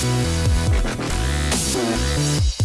We'll be.